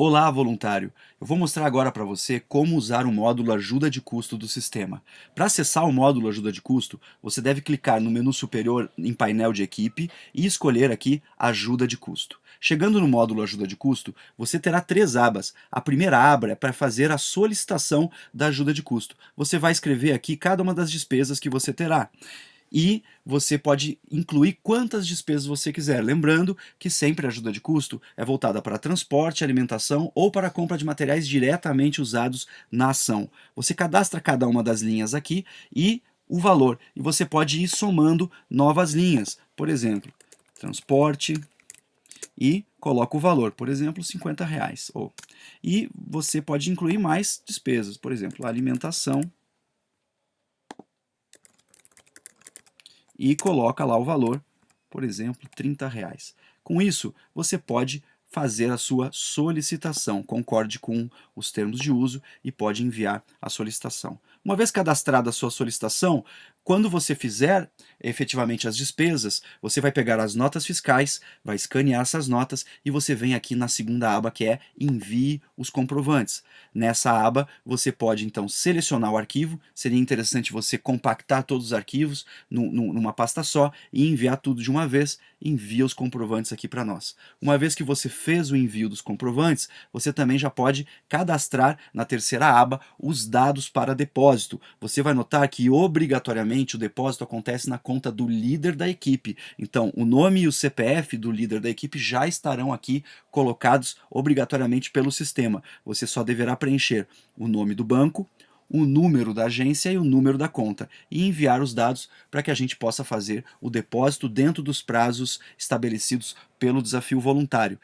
Olá, voluntário! Eu vou mostrar agora para você como usar o módulo Ajuda de Custo do sistema. Para acessar o módulo Ajuda de Custo, você deve clicar no menu superior em painel de equipe e escolher aqui Ajuda de Custo. Chegando no módulo Ajuda de Custo, você terá três abas. A primeira aba é para fazer a solicitação da ajuda de custo. Você vai escrever aqui cada uma das despesas que você terá e você pode incluir quantas despesas você quiser. Lembrando que sempre a ajuda de custo é voltada para transporte, alimentação ou para compra de materiais diretamente usados na ação. Você cadastra cada uma das linhas aqui e o valor. E você pode ir somando novas linhas. Por exemplo, transporte e coloca o valor, por exemplo, 50 reais. Ou, e você pode incluir mais despesas, por exemplo, alimentação e coloca lá o valor, por exemplo, 30 reais. Com isso, você pode fazer a sua solicitação, concorde com os termos de uso e pode enviar a solicitação. Uma vez cadastrada a sua solicitação, quando você fizer efetivamente as despesas, você vai pegar as notas fiscais, vai escanear essas notas e você vem aqui na segunda aba que é Envie os comprovantes. Nessa aba você pode então selecionar o arquivo, seria interessante você compactar todos os arquivos numa pasta só e enviar tudo de uma vez, envia os comprovantes aqui para nós. Uma vez que você fez o envio dos comprovantes, você também já pode cadastrar na terceira aba os dados para depósito. Você vai notar que obrigatoriamente o depósito acontece na conta do líder da equipe. Então, o nome e o CPF do líder da equipe já estarão aqui colocados obrigatoriamente pelo sistema. Você só deverá preencher o nome do banco, o número da agência e o número da conta e enviar os dados para que a gente possa fazer o depósito dentro dos prazos estabelecidos pelo desafio voluntário.